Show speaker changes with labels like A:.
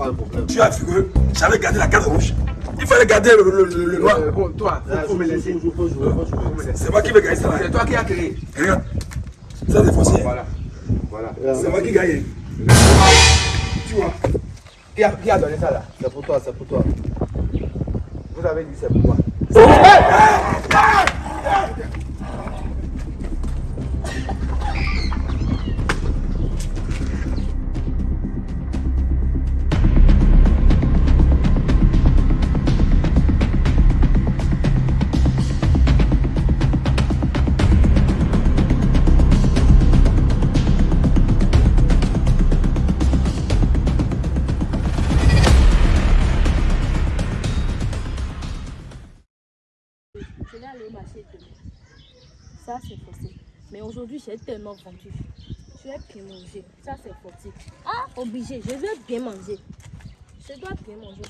A: à figurer, j'avais gardé la carte rouge. Il fallait garder le, le, le, le noir.
B: Euh, bon, toi, faut me laisser. Faut me laisser.
A: C'est moi qui vais gagner ça.
B: C'est toi qui as créé.
A: Regarde. Ça, c'est foncier.
B: Voilà. Voilà.
A: C'est moi qui gagne. Tu vois.
B: Qui a, qui a donné ça là? C'est pour toi, c'est pour toi. Vous avez dit c'est pour moi.
C: Je vais aller au marché. Ça, c'est forcé. Mais aujourd'hui, j'ai tellement vendu. Je vais bien manger. Ça, c'est forcé. Ah, obligé. Je veux bien manger. Je dois bien manger.